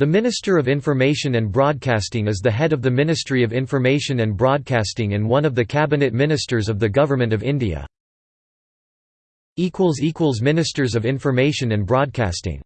The Minister of Information and Broadcasting is the head of the Ministry of Information and Broadcasting and one of the cabinet ministers of the Government of India. Ministers of Information and Broadcasting